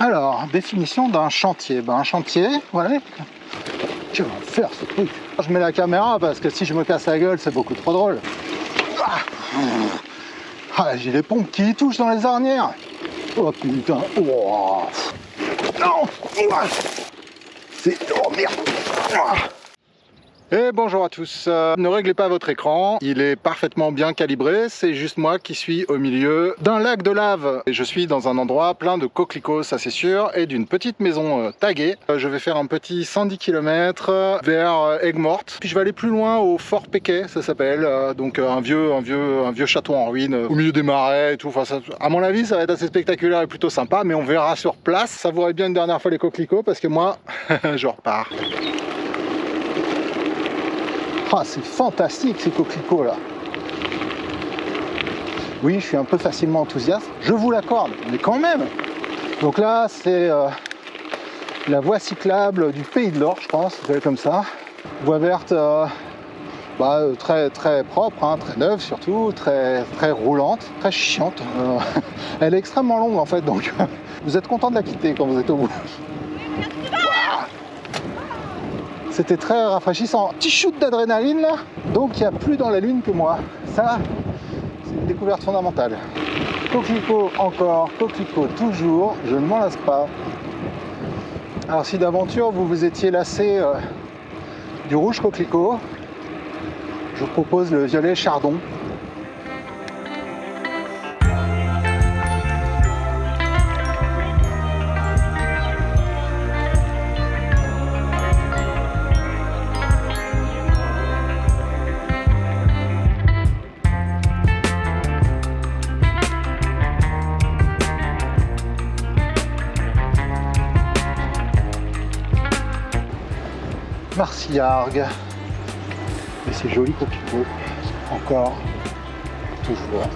Alors, définition d'un chantier. Ben, un chantier, voilà. Tu vas faire ce truc. Je mets la caméra parce que si je me casse la gueule, c'est beaucoup trop drôle. Ah, ah j'ai les pompes qui touchent dans les ornières. Oh putain. Oh. Non. C'est... Oh merde. Et bonjour à tous, euh, ne réglez pas votre écran, il est parfaitement bien calibré, c'est juste moi qui suis au milieu d'un lac de lave. Et je suis dans un endroit plein de coquelicots, ça c'est sûr, et d'une petite maison euh, taguée. Euh, je vais faire un petit 110 km vers Aigues-Mortes, puis je vais aller plus loin au Fort Péquet, ça s'appelle, donc un vieux, un, vieux, un vieux château en ruine, au milieu des marais et tout. Enfin, à mon avis, ça va être assez spectaculaire et plutôt sympa, mais on verra sur place. Ça vous bien une dernière fois les coquelicots, parce que moi, je repars. Ah, c'est fantastique ces coquelicots là. Oui, je suis un peu facilement enthousiaste, je vous l'accorde, mais quand même. Donc là, c'est euh, la voie cyclable du Pays de l'Or, je pense, comme ça. Voie verte, euh, bah, euh, très très propre, hein, très neuve surtout, très très roulante, très chiante. elle est extrêmement longue en fait, donc vous êtes content de la quitter quand vous êtes au bout. C'était très rafraîchissant. Petit shoot d'adrénaline là, donc il y a plus dans la lune que moi. Ça, c'est une découverte fondamentale. Coquelicot encore, coquelicot toujours, je ne m'en lasse pas. Alors si d'aventure vous vous étiez lassé euh, du rouge coquelicot, je vous propose le violet chardon. Et c'est joli coquelicot. Encore, toujours.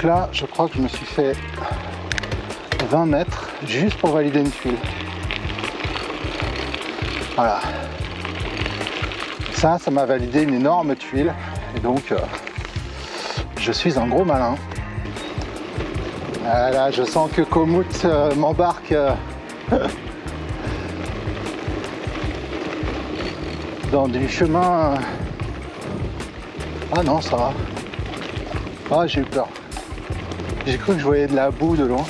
Donc là, je crois que je me suis fait 20 mètres juste pour valider une tuile. Voilà. Ça, ça m'a validé une énorme tuile. Et donc, euh, je suis un gros malin. Voilà, je sens que Komoot euh, m'embarque euh, dans du chemin. Ah non, ça va. Ah, j'ai eu peur. J'ai cru que je voyais de la boue de loin.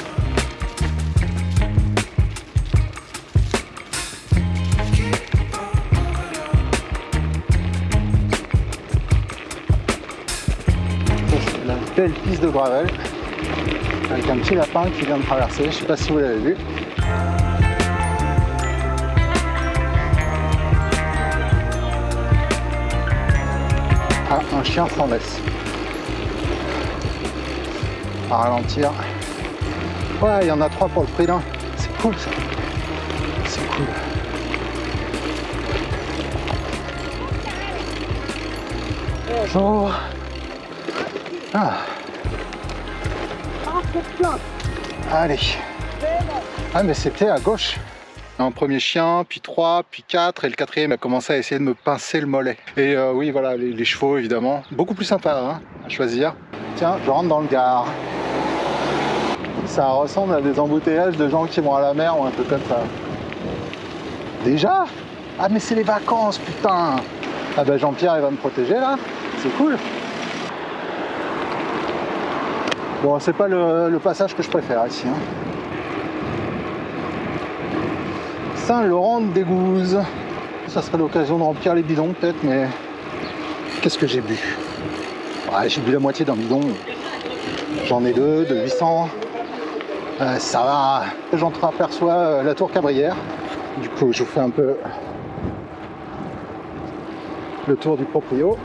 la belle piste de gravel avec un petit lapin qui vient de traverser. Je sais pas si vous l'avez vu. Ah, un chien sans laisse ralentir. Ouais, il y en a trois pour le prix. C'est cool ça. C'est cool. Bonjour. Ah. Allez. Ah mais c'était à gauche. Un premier chien, puis trois, puis quatre, et le quatrième a commencé à essayer de me pincer le mollet. Et euh, oui, voilà, les, chevaux évidemment. Beaucoup plus sympa hein, à choisir. Tiens, je rentre dans le gare ça ressemble à des embouteillages de gens qui vont à la mer ou un peu comme ça. Déjà? Ah mais c'est les vacances, putain Ah bah Jean-Pierre il va me protéger là, c'est cool Bon, c'est pas le, passage que je préfère ici. Hein. Saint-Laurent-des-Gouzes. Ça serait l'occasion de remplir les bidons peut-être, mais qu'est-ce que j'ai bu? Ouais, J'ai bu la moitié d'un bidon. J'en ai deux de 800. Euh, ça va, j'entreaperçois euh, la tour Cabrière. Du coup, je vous fais un peu le tour du proprio.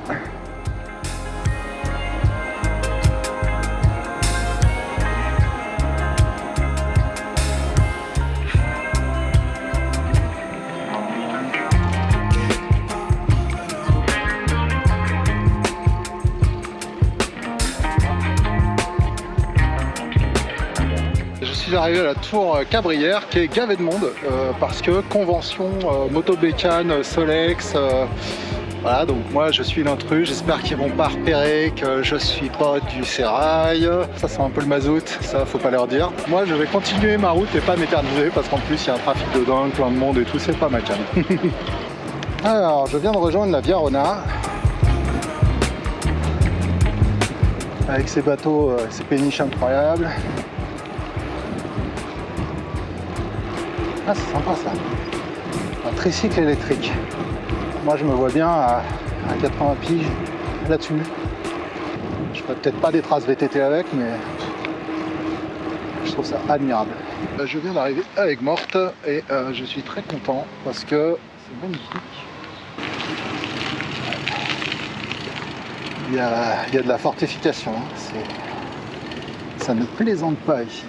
Arriver à la tour Cabrière qui est gavée de monde euh, parce que convention euh, Solex euh, voilà donc moi je suis l'intrus j'espère qu'ils vont pas repérer que je suis pas du sérail. Ça sent un peu le mazout ça faut pas leur dire. Moi je vais continuer ma route et pas m'éterniser parce qu'en plus il y a un trafic de dingue plein de monde et tout c'est pas ma cam. Alors je viens de rejoindre la Via Rona. Avec ces bateaux, euh, ces péniches incroyables. Ah, c'est sympa ça. Un tricycle électrique. Moi, je me vois bien à, 80 piges là-dessus. Je ferai peut-être pas des traces VTT avec, mais je trouve ça admirable. Euh, je viens d'arriver avec Morte et euh, je suis très content parce que c'est magnifique. il y a, de la fortification. Hein. Ça ne plaisante pas ici.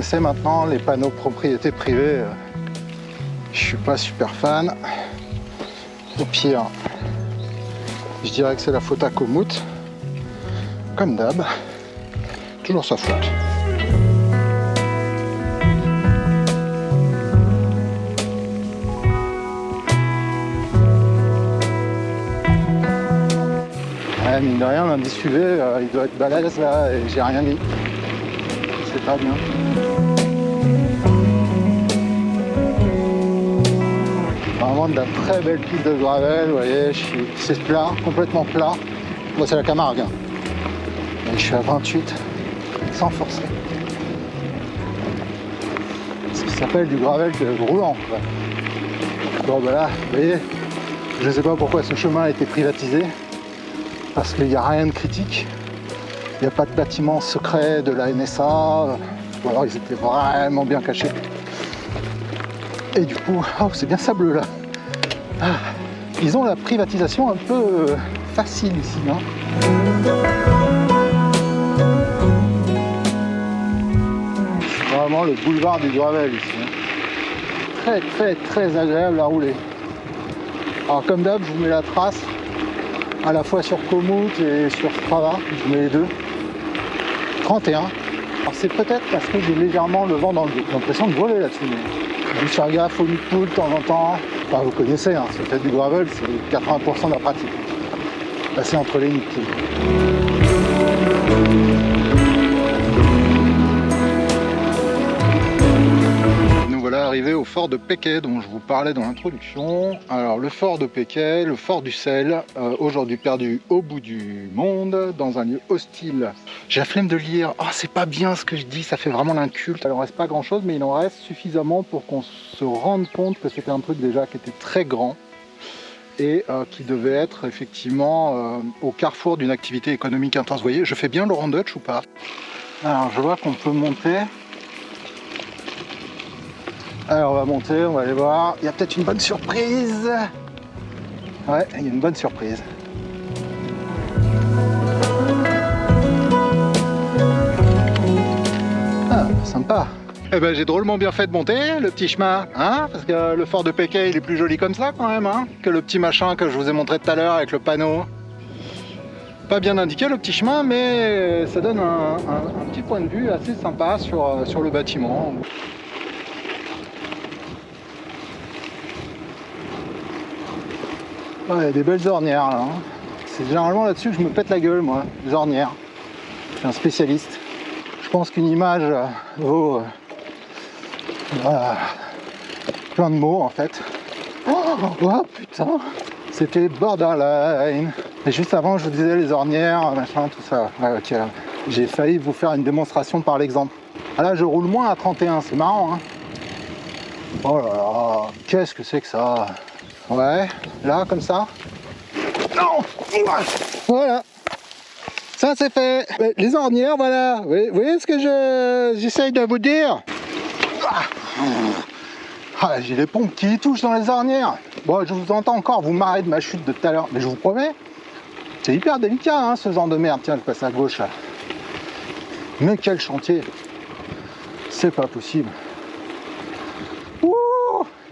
Connaissez maintenant les panneaux propriété privée. Je suis pas super fan. Au pire, je dirais que c'est la faute à Komoot. Comme d'hab. Toujours sa faute. Ouais, mine de rien, l'indice UV, euh, il doit être balèze là et j'ai rien dit c'est pas bien. Vraiment de la très belle piste de gravel, vous voyez, c'est plat, complètement plat. Moi c'est la Camargue. Et je suis à 28, sans forcer. Ce qui s'appelle du gravel roulant. Bon ben là, vous voyez, je ne sais pas pourquoi ce chemin a été privatisé, parce qu'il n'y a rien de critique. Il n'y a pas de bâtiment secret de la NSA, ou alors ils étaient vraiment bien cachés. Et du coup, oh, c'est bien sableux là. Ah, ils ont la privatisation un peu euh, facile ici. Hein. C'est vraiment le boulevard du gravel ici. Hein. Très très très agréable à rouler. Alors comme d'hab, je vous mets la trace à la fois sur Komoot et sur Strava, je vous mets les deux. 31. Alors c'est peut-être parce que j'ai légèrement le vent dans le dos. J'ai l'impression de voler là-dessus. Je faire gaffe au nid de de temps en temps. Enfin, vous connaissez, hein, c'est peut-être du gravel, c'est 80% de la pratique. Passer entre les nids arrivé au fort de Péquet dont je vous parlais dans l'introduction. Alors le fort de Péquet, le fort du sel, euh, aujourd'hui perdu au bout du monde, dans un lieu hostile. J'ai la flemme de lire, ah c'est pas bien ce que je dis, ça fait vraiment l'inculte. Il en reste pas grand chose mais il en reste suffisamment pour qu'on se rende compte que c'était un truc déjà qui était très grand et euh, qui devait être effectivement euh, au carrefour d'une activité économique intense. Vous voyez, je fais bien Laurent Dutch ou pas? Alors je vois qu'on peut monter alors on va monter, on va aller voir. Il y a peut-être une bonne surprise. Ouais, il y a une bonne surprise. Ah, sympa. Eh ben j'ai drôlement bien fait de monter le petit chemin, hein Parce que le fort de Péquet il est plus joli comme ça quand même, hein Que le petit machin que je vous ai montré tout à l'heure avec le panneau. Pas bien indiqué le petit chemin, mais ça donne un, petit point de vue assez sympa sur, sur le bâtiment. Il y a des belles ornières là. Hein. C'est généralement là-dessus que je me pète la gueule, moi, les ornières. Je suis un spécialiste. Je pense qu'une image euh, vaut euh, plein de mots en fait. Oh, oh putain C'était borderline Et juste avant, je vous disais les ornières, machin, tout ça. ok. J'ai failli vous faire une démonstration par l'exemple. Ah là, je roule moins à 31, c'est marrant. Hein oh là là, qu'est-ce que c'est que ça? Ouais, là, comme ça. Non Voilà. Ça, c'est fait. Les ornières, voilà. Vous voyez ce que j'essaye de vous dire? Ah, J'ai les pompes qui touchent dans les ornières. Bon, je vous entends encore vous marrer de ma chute de tout à l'heure, mais je vous promets, c'est hyper délicat, hein, ce genre de merde. Tiens, je passe à gauche, là. Mais quel chantier C'est pas possible.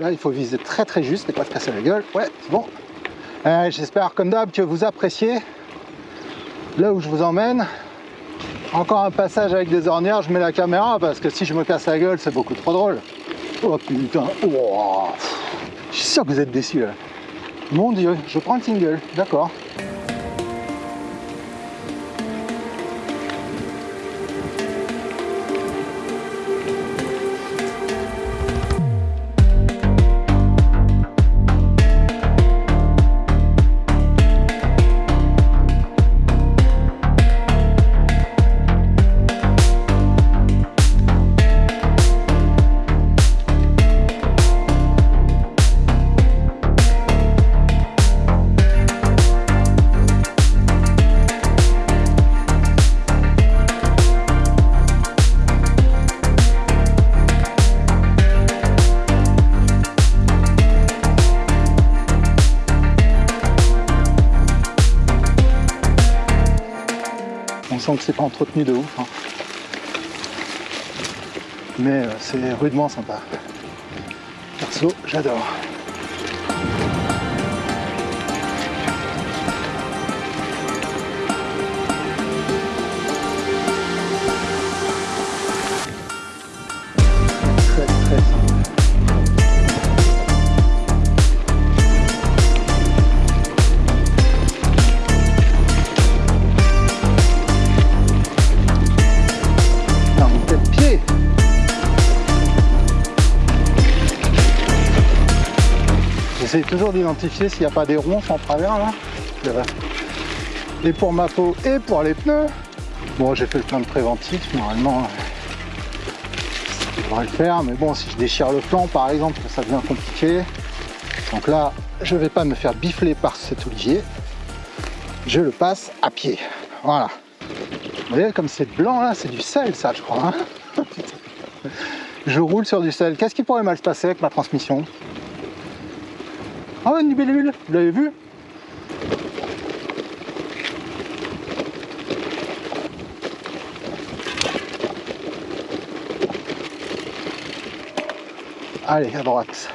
Là, il faut viser très très juste et pas se casser la gueule. Ouais, c'est bon. Euh, j'espère, comme d'hab, que vous appréciez là où je vous emmène. Encore un passage avec des ornières, je mets la caméra parce que si je me casse la gueule, c'est beaucoup trop drôle. Oh putain, oh. je suis sûr que vous êtes déçus là. Mon dieu, je prends le single, d'accord. Que c'est pas entretenu de ouf. Hein. Mais euh, c'est rudement sympa. Perso, j'adore. Toujours d'identifier s'il n'y a pas des ronds en travers là. Et pour ma peau et pour les pneus. Bon, j'ai fait le plein de préventif, normalement ça devrait le faire. Mais bon, si je déchire le flanc par exemple, ça devient compliqué. Donc là, je ne vais pas me faire bifler par cet olivier. Je le passe à pied. Voilà. Vous voyez, comme c'est blanc là, c'est du sel ça, je crois. Hein. je roule sur du sel. Qu'est-ce qui pourrait mal se passer avec ma transmission? Oh, une libellule, vous l'avez vu Allez, à droite.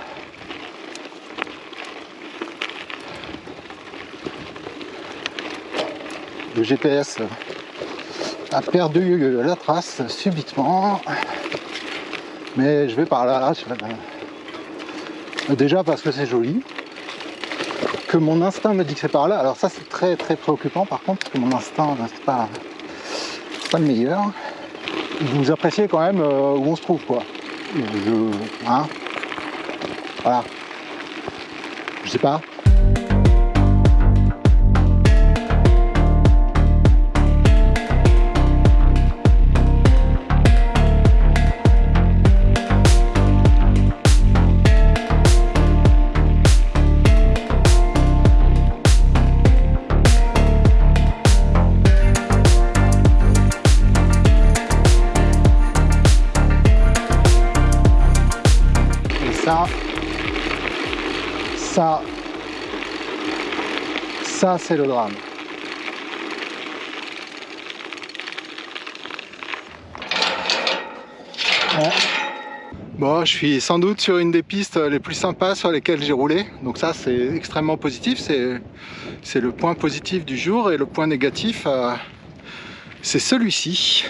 Le GPS a perdu la trace subitement. Mais je vais par là. Déjà parce que c'est joli mon instinct me dit que c'est par là. Alors ça c'est très très préoccupant par contre, parce que mon instinct c'est pas, pas le meilleur. Vous appréciez quand même euh, où on se trouve quoi. Je, hein voilà. Je sais pas. C'est le drame. Bon, je suis sans doute sur une des pistes les plus sympas sur lesquelles j'ai roulé. Donc ça, c'est extrêmement positif. C'est le point positif du jour. Et le point négatif, euh, c'est celui-ci.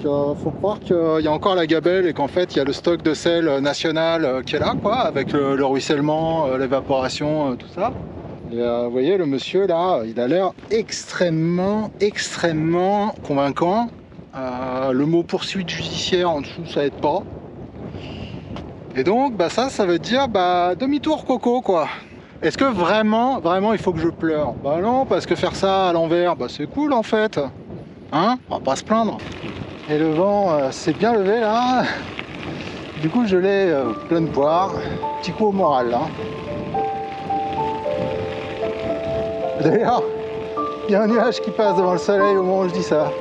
Il euh, faut croire qu'il y a encore la gabelle et qu'en fait il y a le stock de sel national euh, qui est là quoi, avec le, ruissellement, l'évaporation, tout ça. Et vous voyez le monsieur là, il a l'air extrêmement, extrêmement convaincant. le mot poursuite judiciaire en dessous ça aide pas. Et donc bah ça, ça veut dire bah demi-tour coco quoi. Est-ce que vraiment, vraiment il faut que je pleure? Bah non, parce que faire ça à l'envers, bah c'est cool en fait. Hein? On va pas se plaindre. Et le vent euh, s'est bien levé là. Du coup, je l'ai euh, plein de poire. Petit coup au moral, là. D'ailleurs, il y a un nuage qui passe devant le soleil au moment où je dis ça.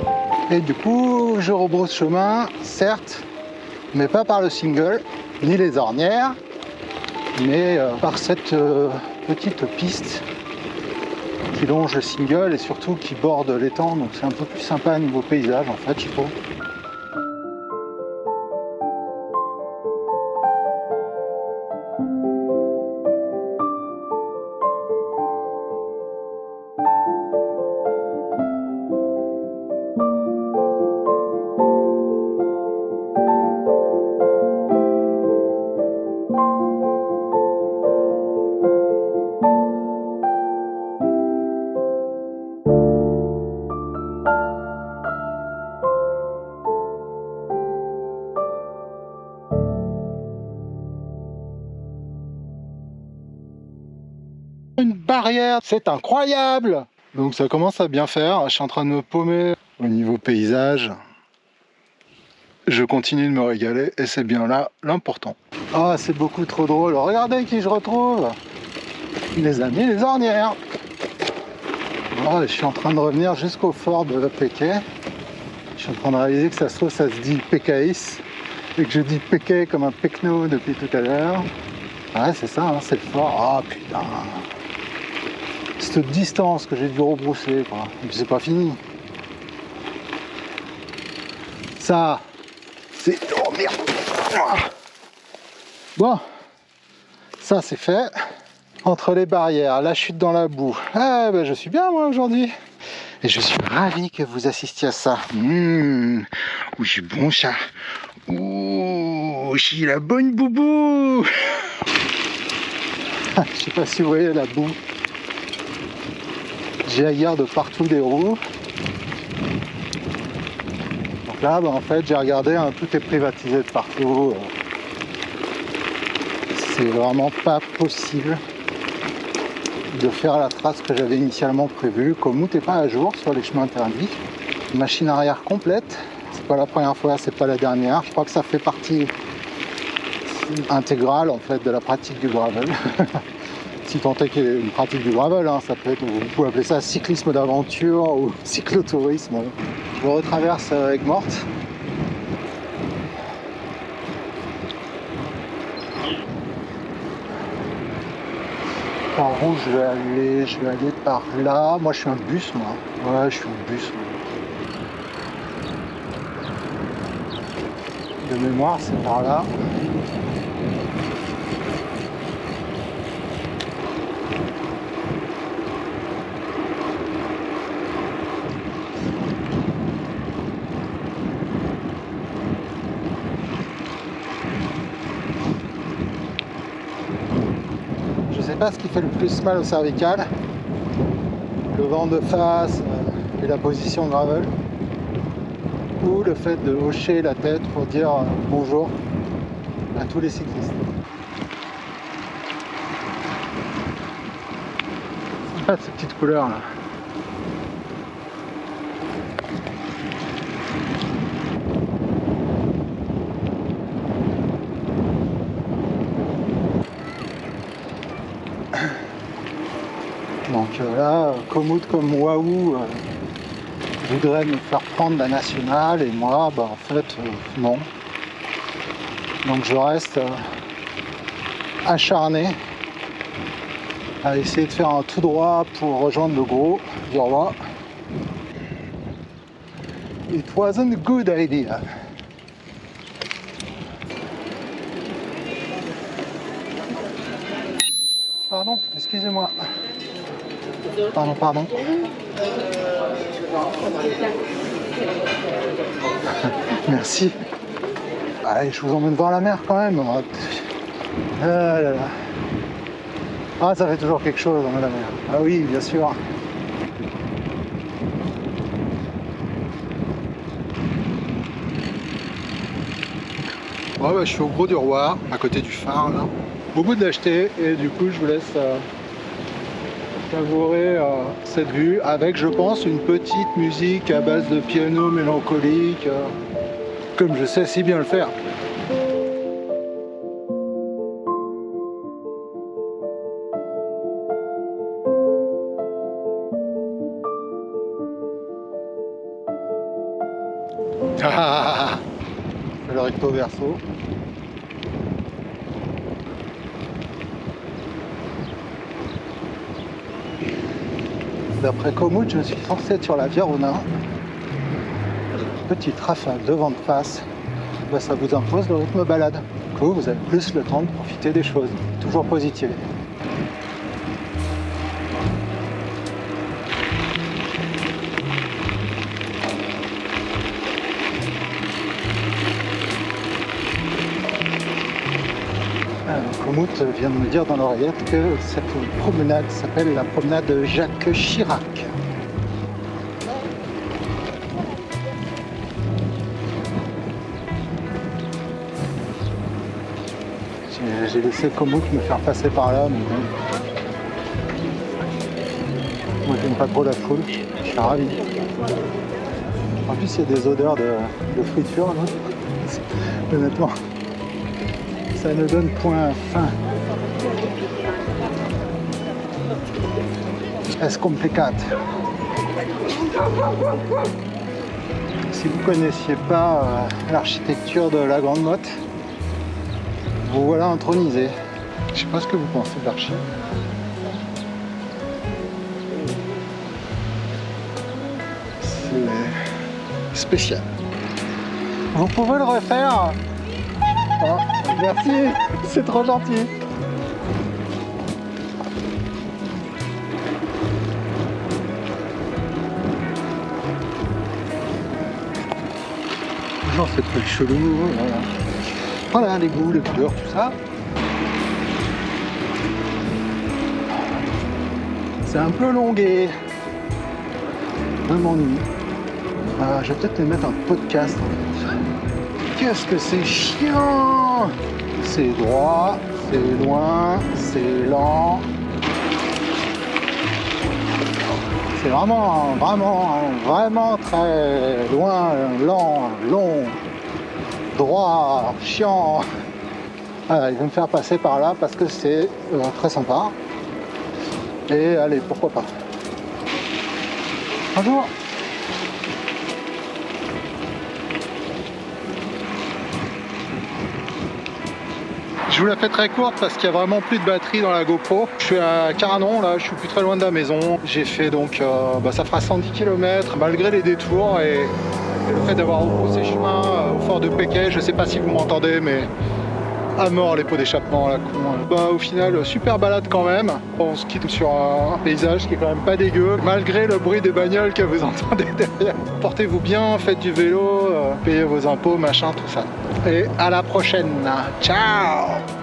Et du coup, je rebrousse chemin, certes, mais pas par le single, ni les ornières, mais euh, par cette euh, petite piste qui longe le single et surtout qui borde l'étang, donc c'est un peu plus sympa niveau paysage en fait, je trouve. Barrière, c'est incroyable Donc ça commence à bien faire, je suis en train de me paumer au niveau paysage. Je continue de me régaler et c'est bien là l'important. Ah, c'est beaucoup trop drôle, regardez qui je retrouve Les amis, les ornières oh, Je suis en train de revenir jusqu'au fort de Péquet. Je suis en train de réaliser que ça se trouve, ça se dit Pécaïs et que je dis Péquet comme un Pecno depuis tout à l'heure. Ouais, c'est ça, hein, c'est fort. Ah putain cette distance que j'ai dû rebrousser, quoi. Et puis c'est pas fini. Ça, c'est... Oh merde Bon, ça c'est fait. Entre les barrières, la chute dans la boue. Eh ben je suis bien moi aujourd'hui. Et je suis ravi que vous assistiez à ça. Mmh, oui, j'ai bon chat. Ouh, j'ai la bonne boubou. je sais pas si vous voyez la boue j'ai de partout des roues. Donc là, bah, en fait, j'ai regardé, tout est privatisé de partout. C'est vraiment pas possible de faire la trace que j'avais initialement prévue. Komoot n'est pas à jour sur les chemins interdits. Machine arrière complète. C'est pas la première fois, c'est pas la dernière. Je crois que ça fait partie intégrale en fait de la pratique du gravel. si tant est qu'il y ait une pratique du gravel, hein, ça peut être, vous pouvez appeler ça cyclisme d'aventure ou cyclotourisme. Je retraverse avec morte. Par où je vais aller? Je vais aller par là. Moi je suis un bus moi. Ouais je suis un bus. De mémoire c'est par là. Ce qui fait le plus mal au cervical. Le vent de face euh, et la position gravel. Ou le fait de hocher la tête pour dire euh, bonjour à tous les cyclistes. Ah, ces petites couleurs là. Donc euh, là, Komoot comme Wahoo euh, voudrait me faire prendre la nationale et moi, bah, en fait, euh, non. Donc je reste acharné à essayer de faire un tout droit pour rejoindre le gros du roi. It wasn't a good idea. Pardon, excusez-moi. Pardon, pardon. Merci. Allez, je vous emmène voir la mer quand même. Ah, ah, ça fait toujours quelque chose dans la mer. Ah oui, bien sûr. Ouais, bah, je suis au gros du roi, à côté du phare là. Beaucoup de lâcheté et du coup je vous laisse euh, savourer cette vue avec, je pense, une petite musique à base de piano mélancolique, euh, comme je sais si bien le faire. Ah, recto verso. D'après Komoot, je suis censé être sur la Verona. Petite rafale de vent de face, bah, ça vous impose le rythme balade. Du coup, vous avez plus le temps de profiter des choses. Toujours positif. Vient de me dire dans l'oreillette que cette promenade s'appelle la promenade Jacques Chirac. J'ai laissé Komoot me faire passer par là, mais. Moi j'aime pas trop la foule, je suis ravi. En plus il y a des odeurs de, friture là. Honnêtement ça ne donne point fin. Es complicat. Si vous connaissiez pas euh, l'architecture de la Grande Motte, vous voilà intronisé. Je sais pas ce que vous pensez de l'archi. C'est spécial. Vous pouvez le refaire ah, merci, c'est trop gentil. Toujours ces trucs chelous, voilà. Voilà les goûts, les couleurs, tout ça. C'est un peu longué. Un m'ennuie. Ah, je vais peut-être mettre un podcast Qu'est-ce que c'est chiant? C'est droit, c'est loin, c'est lent. C'est vraiment, vraiment, vraiment très loin, lent, long, droit, chiant. il va me faire passer par là parce que c'est euh, très sympa. Et allez, pourquoi pas. Bonjour Je vous la fais très courte parce qu'il y a vraiment plus de batterie dans la GoPro. Je suis à Caranon, là, je suis plus très loin de la maison. J'ai fait donc, euh, bah, ça fera 110 km malgré les détours et, le fait d'avoir repoussé chemin euh, au fort de Péquet. Je sais pas si vous m'entendez, mais à mort les pots d'échappement la con. Bah, au final, super balade quand même. On se quitte sur un, paysage qui est quand même pas dégueu, malgré le bruit des bagnoles que vous entendez derrière. Portez-vous bien, faites du vélo, euh, payez vos impôts, machin, tout ça. Et à la prochaine. Ciao